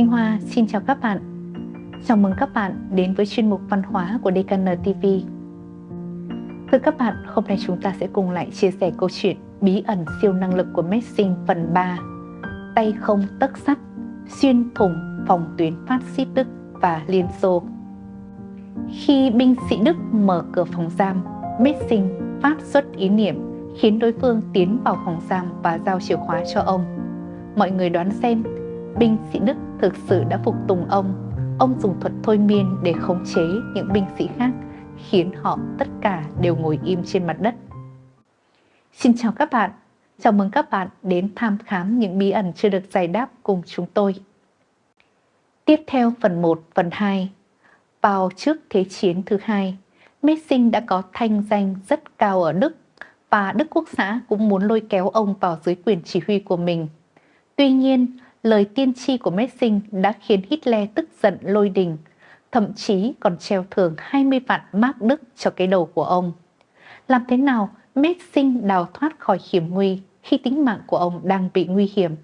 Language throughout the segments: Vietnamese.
Thanh Hoa xin chào các bạn. Chào mừng các bạn đến với chuyên mục văn hóa của DKN TV. Thưa các bạn, hôm nay chúng ta sẽ cùng lại chia sẻ câu chuyện bí ẩn siêu năng lực của Messing phần 3 Tay không tấc sắt, xuyên thủng phòng tuyến phát xít Đức và Liên Xô. Khi binh sĩ Đức mở cửa phòng giam, Messing phát xuất ý niệm khiến đối phương tiến vào phòng giam và giao chìa khóa cho ông. Mọi người đoán xem binh sĩ Đức thực sự đã phục tùng ông. Ông dùng thuật thôi miên để khống chế những binh sĩ khác, khiến họ tất cả đều ngồi im trên mặt đất. Xin chào các bạn, chào mừng các bạn đến tham khám những bí ẩn chưa được giải đáp cùng chúng tôi. Tiếp theo phần 1, phần 2. Vào trước Thế chiến thứ hai, Messing đã có thanh danh rất cao ở Đức và Đức Quốc xã cũng muốn lôi kéo ông vào dưới quyền chỉ huy của mình. Tuy nhiên, lời tiên tri của Messing đã khiến Hitler tức giận lôi đình, thậm chí còn treo thưởng 20 vạn mark Đức cho cái đầu của ông. Làm thế nào Messing đào thoát khỏi hiểm nguy khi tính mạng của ông đang bị nguy hiểm?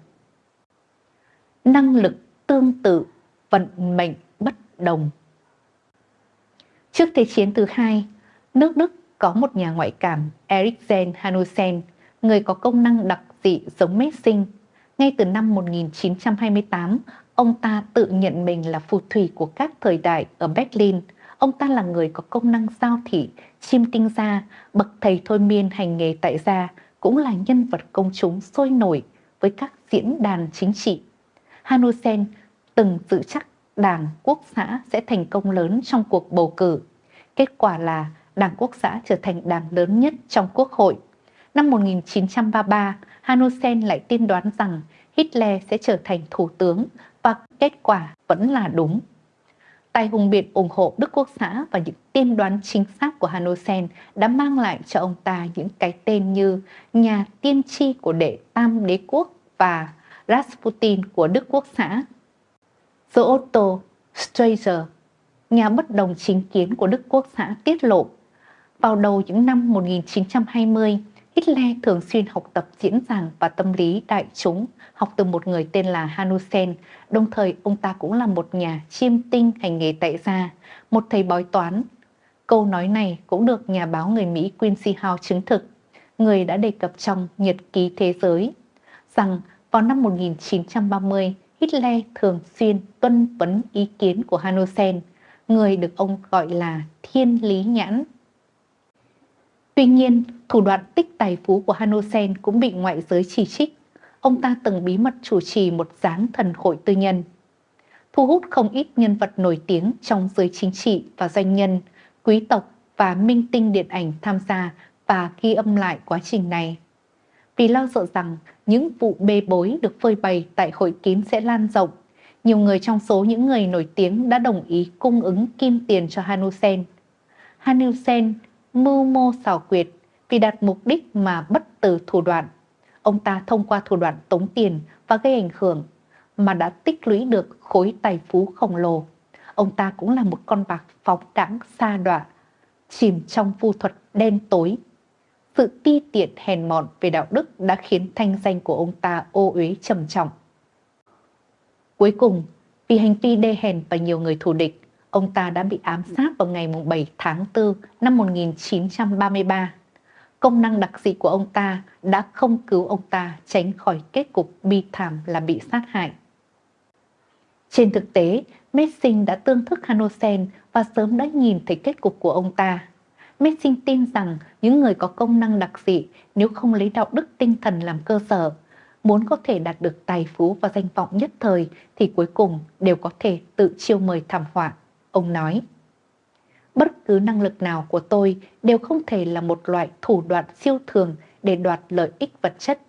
Năng lực tương tự, vận mệnh bất đồng. Trước Thế chiến thứ hai, nước Đức có một nhà ngoại cảm Eriksen Hanussen, người có công năng đặc dị giống Messing ngay từ năm 1928, ông ta tự nhận mình là phù thủy của các thời đại ở Berlin. Ông ta là người có công năng giao thị, chiêm tinh gia, bậc thầy thôi miên hành nghề tại gia, cũng là nhân vật công chúng sôi nổi với các diễn đàn chính trị. Hanusen từng dự chắc Đảng Quốc xã sẽ thành công lớn trong cuộc bầu cử. Kết quả là Đảng Quốc xã trở thành đảng lớn nhất trong Quốc hội. Năm 1933, Hanussen lại tiên đoán rằng Hitler sẽ trở thành thủ tướng và kết quả vẫn là đúng. Tài hùng biện ủng hộ Đức Quốc xã và những tiên đoán chính xác của Hanussen đã mang lại cho ông ta những cái tên như nhà tiên tri của đệ tam đế quốc và Rasputin của Đức Quốc xã. The Otto Strasser, nhà bất đồng chính kiến của Đức Quốc xã tiết lộ vào đầu những năm 1920, Hitler thường xuyên học tập diễn giảng và tâm lý đại chúng, học từ một người tên là Hanussen, đồng thời ông ta cũng là một nhà chiêm tinh hành nghề tại gia, một thầy bói toán. Câu nói này cũng được nhà báo người Mỹ Quincy Howe chứng thực, người đã đề cập trong Nhật ký Thế giới, rằng vào năm 1930, Hitler thường xuyên tuân vấn ý kiến của Hanussen, người được ông gọi là thiên lý nhãn. Tuy nhiên, thủ đoạn tích tài phú của Hanosen cũng bị ngoại giới chỉ trích. Ông ta từng bí mật chủ trì một giáng thần hội tư nhân, thu hút không ít nhân vật nổi tiếng trong giới chính trị và doanh nhân, quý tộc và minh tinh điện ảnh tham gia và ghi âm lại quá trình này. Vì lo sợ rằng những vụ bê bối được phơi bày tại hội kín sẽ lan rộng, nhiều người trong số những người nổi tiếng đã đồng ý cung ứng kim tiền cho Hanusen. Hanusen mưu mô xảo quyệt vì đạt mục đích mà bất từ thủ đoạn. Ông ta thông qua thủ đoạn tống tiền và gây ảnh hưởng mà đã tích lũy được khối tài phú khổng lồ. Ông ta cũng là một con bạc phóng đãng xa đọa, chìm trong phu thuật đen tối. Sự ti tiện hèn mọn về đạo đức đã khiến thanh danh của ông ta ô uế trầm trọng. Cuối cùng, vì hành vi đê hèn và nhiều người thù địch, ông ta đã bị ám sát vào ngày 7 tháng 4 năm 1933. Công năng đặc dị của ông ta đã không cứu ông ta tránh khỏi kết cục bi thảm là bị sát hại. Trên thực tế, Messing đã tương thức Hanosen và sớm đã nhìn thấy kết cục của ông ta. Messing tin rằng những người có công năng đặc dị nếu không lấy đạo đức tinh thần làm cơ sở, muốn có thể đạt được tài phú và danh vọng nhất thời thì cuối cùng đều có thể tự chiêu mời thảm họa. Ông nói, bất cứ năng lực nào của tôi đều không thể là một loại thủ đoạn siêu thường để đoạt lợi ích vật chất.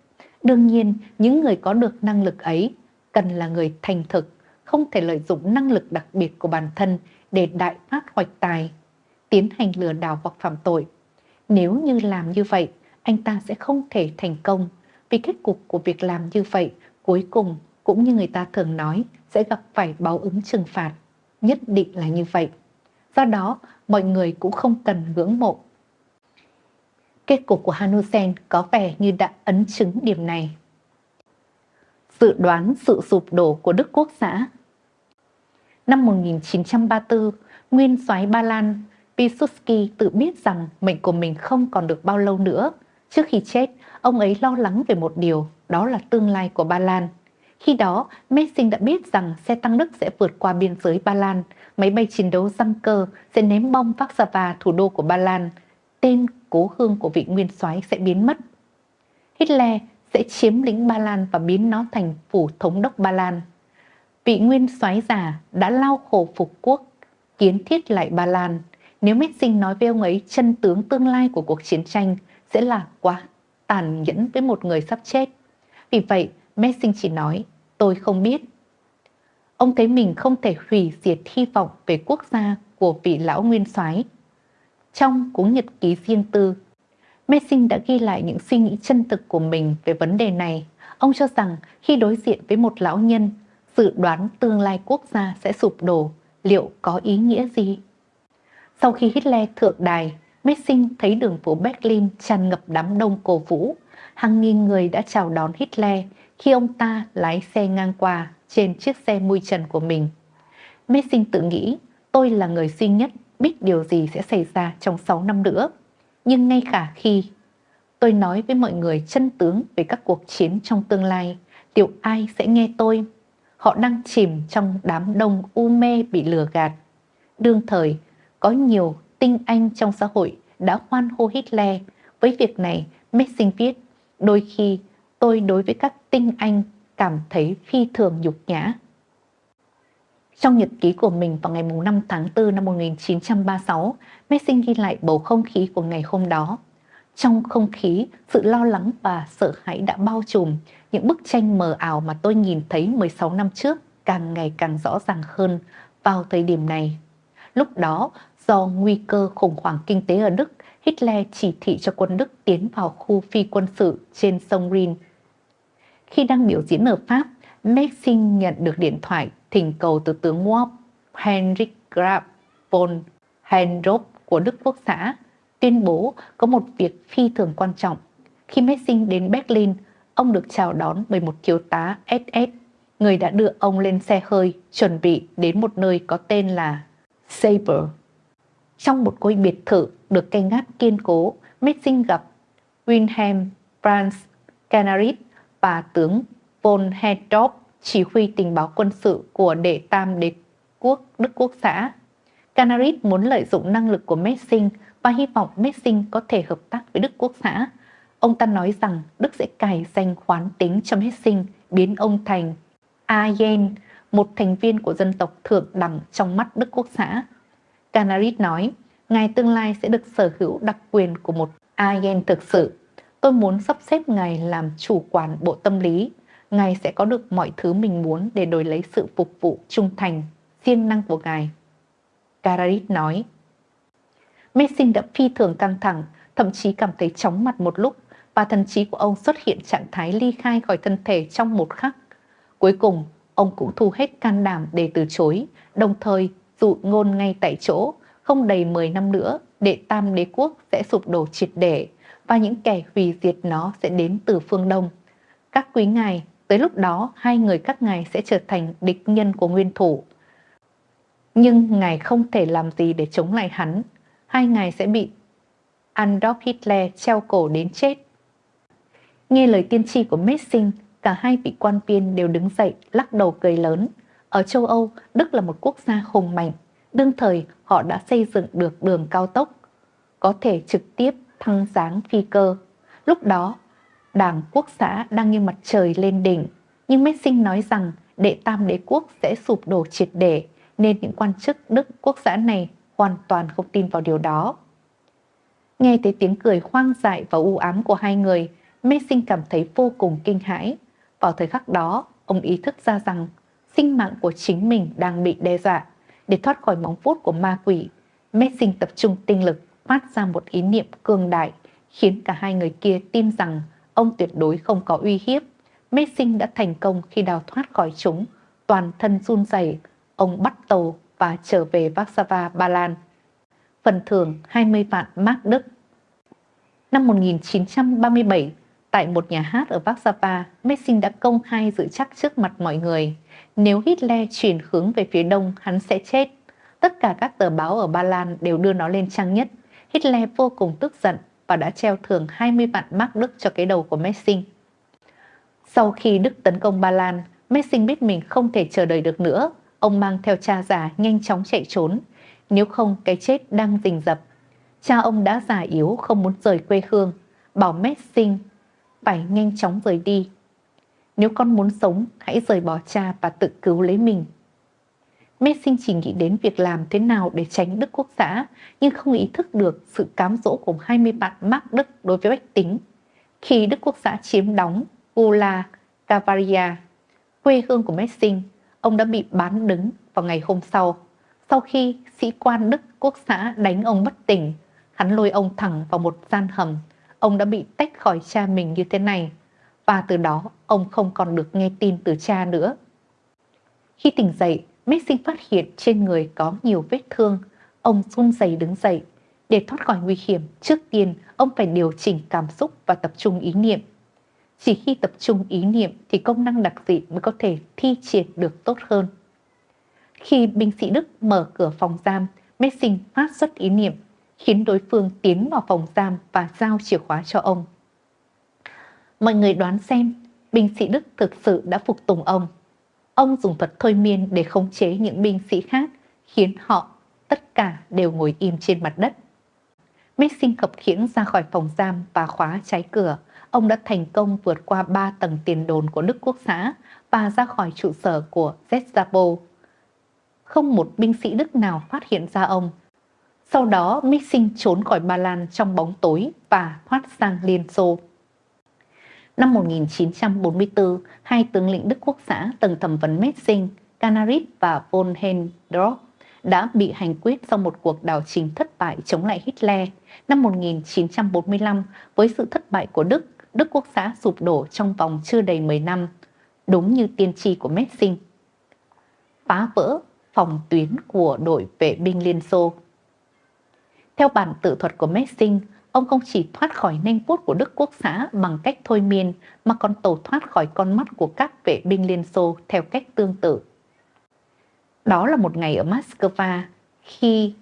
Đương nhiên, những người có được năng lực ấy cần là người thành thực, không thể lợi dụng năng lực đặc biệt của bản thân để đại phát hoạch tài, tiến hành lừa đảo hoặc phạm tội. Nếu như làm như vậy, anh ta sẽ không thể thành công vì kết cục của việc làm như vậy cuối cùng cũng như người ta thường nói sẽ gặp phải báo ứng trừng phạt nhất định là như vậy. Do đó, mọi người cũng không cần ngưỡng mộ. Kết cục của Hanusen có vẻ như đã ấn chứng điểm này. Dự đoán sự sụp đổ của Đức Quốc xã Năm 1934, nguyên soái Ba Lan Piłsudski tự biết rằng mệnh của mình không còn được bao lâu nữa. Trước khi chết, ông ấy lo lắng về một điều, đó là tương lai của Ba Lan. Khi đó, Messing đã biết rằng xe tăng Đức sẽ vượt qua biên giới Ba Lan, máy bay chiến đấu răng cơ sẽ ném bom Warsaw, thủ đô của Ba Lan. Tên cố hương của vị nguyên soái sẽ biến mất. Hitler sẽ chiếm lĩnh Ba Lan và biến nó thành phủ thống đốc Ba Lan. Vị nguyên soái già đã lao khổ phục quốc, kiến thiết lại Ba Lan. Nếu Messing nói với ông ấy chân tướng tương lai của cuộc chiến tranh sẽ là quá tàn nhẫn với một người sắp chết. Vì vậy, Messing chỉ nói, tôi không biết. Ông thấy mình không thể hủy diệt hy vọng về quốc gia của vị lão nguyên soái. Trong cuốn nhật ký riêng tư, Messing đã ghi lại những suy nghĩ chân thực của mình về vấn đề này. Ông cho rằng khi đối diện với một lão nhân, dự đoán tương lai quốc gia sẽ sụp đổ, liệu có ý nghĩa gì? Sau khi Hitler thượng đài, Messing thấy đường phố Berlin tràn ngập đám đông cổ vũ. Hàng nghìn người đã chào đón Hitler khi ông ta lái xe ngang qua trên chiếc xe mui trần của mình. Messing tự nghĩ tôi là người duy nhất biết điều gì sẽ xảy ra trong 6 năm nữa. Nhưng ngay cả khi tôi nói với mọi người chân tướng về các cuộc chiến trong tương lai, liệu ai sẽ nghe tôi? Họ đang chìm trong đám đông u mê bị lừa gạt. Đương thời, có nhiều tinh anh trong xã hội đã hoan hô Hitler. Với việc này, Messing viết, đôi khi tôi đối với các tinh anh cảm thấy phi thường nhục nhã. Trong nhật ký của mình vào ngày 5 tháng 4 năm 1936, Messing ghi lại bầu không khí của ngày hôm đó. Trong không khí, sự lo lắng và sợ hãi đã bao trùm. Những bức tranh mờ ảo mà tôi nhìn thấy 16 năm trước càng ngày càng rõ ràng hơn vào thời điểm này. Lúc đó, do nguy cơ khủng hoảng kinh tế ở Đức, Hitler chỉ thị cho quân Đức tiến vào khu phi quân sự trên sông Rhine. Khi đang biểu diễn ở Pháp, Messing nhận được điện thoại thỉnh cầu từ tướng Wop Heinrich Graf von Hendrop của Đức Quốc xã tuyên bố có một việc phi thường quan trọng. Khi Messing đến Berlin, ông được chào đón bởi một thiếu tá SS, người đã đưa ông lên xe hơi chuẩn bị đến một nơi có tên là Saber. Trong một ngôi biệt thự được canh gác kiên cố, Messing gặp Wilhelm Franz Canaris và tướng von Hendorf chỉ huy tình báo quân sự của đệ tam đế quốc Đức Quốc xã. Canaris muốn lợi dụng năng lực của Messing và hy vọng Messing có thể hợp tác với Đức Quốc xã. Ông ta nói rằng Đức sẽ cài danh khoán tính cho Messing biến ông thành Ayen, một thành viên của dân tộc thượng đẳng trong mắt Đức Quốc xã. Canaris nói, ngài tương lai sẽ được sở hữu đặc quyền của một Ayen thực sự. Tôi muốn sắp xếp ngài làm chủ quản bộ tâm lý Ngài sẽ có được mọi thứ mình muốn để đổi lấy sự phục vụ trung thành, siêng năng của Ngài. Kararit nói. Messing đã phi thường căng thẳng, thậm chí cảm thấy chóng mặt một lúc và thần trí của ông xuất hiện trạng thái ly khai khỏi thân thể trong một khắc. Cuối cùng, ông cũng thu hết can đảm để từ chối, đồng thời dụ ngôn ngay tại chỗ, không đầy 10 năm nữa, đệ tam đế quốc sẽ sụp đổ triệt để và những kẻ hủy diệt nó sẽ đến từ phương Đông. Các quý ngài Tới lúc đó, hai người các ngài sẽ trở thành địch nhân của nguyên thủ. Nhưng ngài không thể làm gì để chống lại hắn. Hai ngài sẽ bị Adolf Hitler treo cổ đến chết. Nghe lời tiên tri của Messing, cả hai vị quan viên đều đứng dậy lắc đầu cười lớn. Ở châu Âu, Đức là một quốc gia hùng mạnh. Đương thời, họ đã xây dựng được đường cao tốc, có thể trực tiếp thăng sáng phi cơ. Lúc đó, Đảng Quốc xã đang như mặt trời lên đỉnh, nhưng Messing nói rằng đệ tam đế quốc sẽ sụp đổ triệt để, nên những quan chức Đức Quốc xã này hoàn toàn không tin vào điều đó. Nghe thấy tiếng cười hoang dại và u ám của hai người, Messing cảm thấy vô cùng kinh hãi. Vào thời khắc đó, ông ý thức ra rằng sinh mạng của chính mình đang bị đe dọa. Để thoát khỏi móng vuốt của ma quỷ, Messing tập trung tinh lực phát ra một ý niệm cường đại, khiến cả hai người kia tin rằng ông tuyệt đối không có uy hiếp. Messing đã thành công khi đào thoát khỏi chúng, toàn thân run rẩy, ông bắt tàu và trở về Warsaw, Ba Lan. Phần thưởng 20 vạn mark Đức. Năm 1937, Tại một nhà hát ở Warsaw, Messing đã công khai dự chắc trước mặt mọi người, nếu Hitler chuyển hướng về phía đông, hắn sẽ chết. Tất cả các tờ báo ở Ba Lan đều đưa nó lên trang nhất. Hitler vô cùng tức giận và đã treo thưởng 20 vạn mark Đức cho cái đầu của Messing. Sau khi Đức tấn công Ba Lan, Messing biết mình không thể chờ đợi được nữa. Ông mang theo cha già nhanh chóng chạy trốn. Nếu không, cái chết đang rình rập. Cha ông đã già yếu không muốn rời quê hương, bảo Messing phải nhanh chóng rời đi. Nếu con muốn sống, hãy rời bỏ cha và tự cứu lấy mình. Messing chỉ nghĩ đến việc làm thế nào để tránh Đức Quốc xã, nhưng không ý thức được sự cám dỗ của 20 bạn Mark Đức đối với bách tính. Khi Đức Quốc xã chiếm đóng Gula Cavaria, quê hương của Messing, ông đã bị bán đứng vào ngày hôm sau. Sau khi sĩ quan Đức Quốc xã đánh ông bất tỉnh, hắn lôi ông thẳng vào một gian hầm. Ông đã bị tách khỏi cha mình như thế này, và từ đó ông không còn được nghe tin từ cha nữa. Khi tỉnh dậy, Messing phát hiện trên người có nhiều vết thương. Ông run rẩy đứng dậy. Để thoát khỏi nguy hiểm, trước tiên ông phải điều chỉnh cảm xúc và tập trung ý niệm. Chỉ khi tập trung ý niệm thì công năng đặc dị mới có thể thi triển được tốt hơn. Khi binh sĩ Đức mở cửa phòng giam, Messing phát xuất ý niệm, khiến đối phương tiến vào phòng giam và giao chìa khóa cho ông. Mọi người đoán xem, binh sĩ Đức thực sự đã phục tùng ông. Ông dùng thuật thôi miên để khống chế những binh sĩ khác, khiến họ tất cả đều ngồi im trên mặt đất. Messing khập khiễng ra khỏi phòng giam và khóa trái cửa. Ông đã thành công vượt qua ba tầng tiền đồn của Đức Quốc xã và ra khỏi trụ sở của Gestapo. Không một binh sĩ Đức nào phát hiện ra ông. Sau đó, Mixing trốn khỏi Ba Lan trong bóng tối và thoát sang Liên Xô. Năm 1944, hai tướng lĩnh Đức Quốc xã từng thẩm vấn Messing, Canaris và von Hendrock đã bị hành quyết sau một cuộc đảo chính thất bại chống lại Hitler. Năm 1945, với sự thất bại của Đức, Đức Quốc xã sụp đổ trong vòng chưa đầy 10 năm, đúng như tiên tri của Messing. Phá vỡ phòng tuyến của đội vệ binh Liên Xô. Theo bản tự thuật của Messing, Ông không chỉ thoát khỏi nanh vuốt của Đức Quốc xã bằng cách thôi miên, mà còn tẩu thoát khỏi con mắt của các vệ binh Liên Xô theo cách tương tự. Đó là một ngày ở Moscow, khi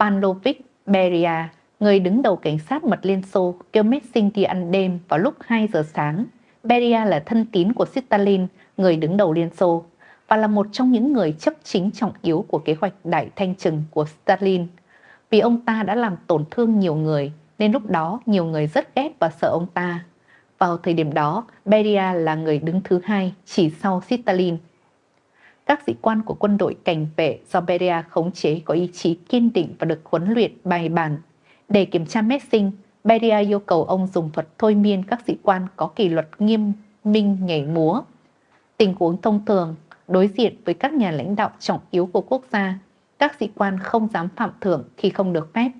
Pavlovich Beria, người đứng đầu cảnh sát mật Liên Xô, kêu Messing đi ăn đêm vào lúc 2 giờ sáng. Beria là thân tín của Stalin, người đứng đầu Liên Xô, và là một trong những người chấp chính trọng yếu của kế hoạch đại thanh trừng của Stalin. Vì ông ta đã làm tổn thương nhiều người, nên lúc đó nhiều người rất ghét và sợ ông ta. Vào thời điểm đó, Beria là người đứng thứ hai chỉ sau Stalin. Các sĩ quan của quân đội cảnh vệ do Beria khống chế có ý chí kiên định và được huấn luyện bài bản. Để kiểm tra Messing, Beria yêu cầu ông dùng thuật thôi miên các sĩ quan có kỷ luật nghiêm minh nhảy múa. Tình huống thông thường, đối diện với các nhà lãnh đạo trọng yếu của quốc gia, các sĩ quan không dám phạm thưởng khi không được phép.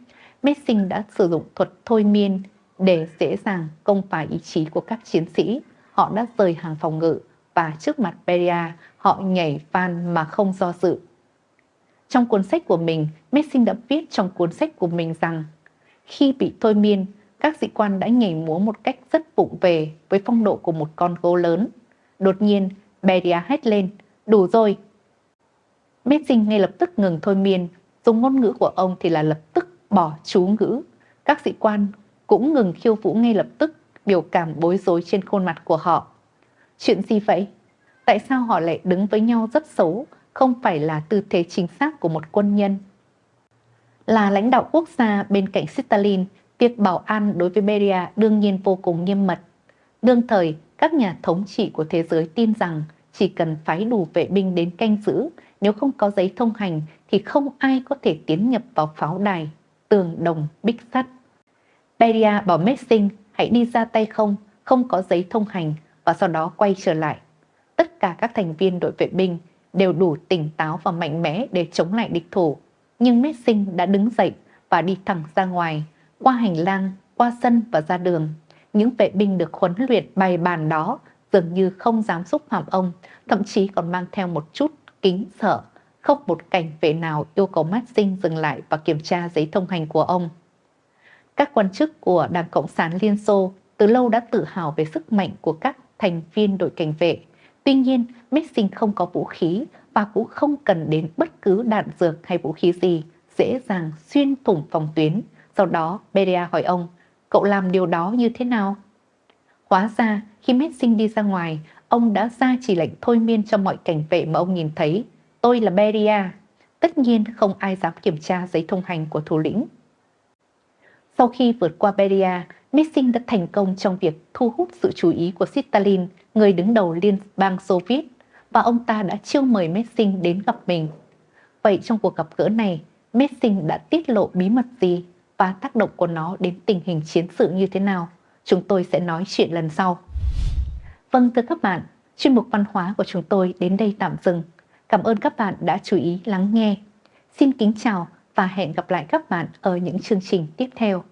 Messing đã sử dụng thuật thôi miên để dễ dàng công phá ý chí của các chiến sĩ. Họ đã rời hàng phòng ngự và trước mặt Beria, họ nhảy van mà không do dự. Trong cuốn sách của mình, Messing đã viết trong cuốn sách của mình rằng khi bị thôi miên, các sĩ quan đã nhảy múa một cách rất vụng về với phong độ của một con gấu lớn. Đột nhiên, Beria hét lên, đủ rồi. Messing ngay lập tức ngừng thôi miên, dùng ngôn ngữ của ông thì là lập tức bỏ chú ngữ. Các sĩ quan cũng ngừng khiêu vũ ngay lập tức, biểu cảm bối rối trên khuôn mặt của họ. Chuyện gì vậy? Tại sao họ lại đứng với nhau rất xấu, không phải là tư thế chính xác của một quân nhân? Là lãnh đạo quốc gia bên cạnh Stalin, việc bảo an đối với Beria đương nhiên vô cùng nghiêm mật. Đương thời, các nhà thống trị của thế giới tin rằng chỉ cần phái đủ vệ binh đến canh giữ, nếu không có giấy thông hành thì không ai có thể tiến nhập vào pháo đài tường đồng bích sắt. Beria bảo Messing hãy đi ra tay không, không có giấy thông hành và sau đó quay trở lại. Tất cả các thành viên đội vệ binh đều đủ tỉnh táo và mạnh mẽ để chống lại địch thủ. Nhưng Messing đã đứng dậy và đi thẳng ra ngoài, qua hành lang, qua sân và ra đường. Những vệ binh được huấn luyện bài bàn đó dường như không dám xúc phạm ông, thậm chí còn mang theo một chút kính sợ không một cảnh vệ nào yêu cầu Maxim dừng lại và kiểm tra giấy thông hành của ông. Các quan chức của Đảng Cộng sản Liên Xô từ lâu đã tự hào về sức mạnh của các thành viên đội cảnh vệ. Tuy nhiên, Maxim không có vũ khí và cũng không cần đến bất cứ đạn dược hay vũ khí gì, dễ dàng xuyên thủng phòng tuyến. Sau đó, Beria hỏi ông, cậu làm điều đó như thế nào? Hóa ra, khi Messing đi ra ngoài, ông đã ra chỉ lệnh thôi miên cho mọi cảnh vệ mà ông nhìn thấy. Tôi là Beria. Tất nhiên không ai dám kiểm tra giấy thông hành của thủ lĩnh. Sau khi vượt qua Beria, Messing đã thành công trong việc thu hút sự chú ý của Stalin, người đứng đầu Liên bang Xô Viết, và ông ta đã chiêu mời Messing đến gặp mình. Vậy trong cuộc gặp gỡ này, Messing đã tiết lộ bí mật gì và tác động của nó đến tình hình chiến sự như thế nào? Chúng tôi sẽ nói chuyện lần sau. Vâng thưa các bạn, chuyên mục văn hóa của chúng tôi đến đây tạm dừng. Cảm ơn các bạn đã chú ý lắng nghe. Xin kính chào và hẹn gặp lại các bạn ở những chương trình tiếp theo.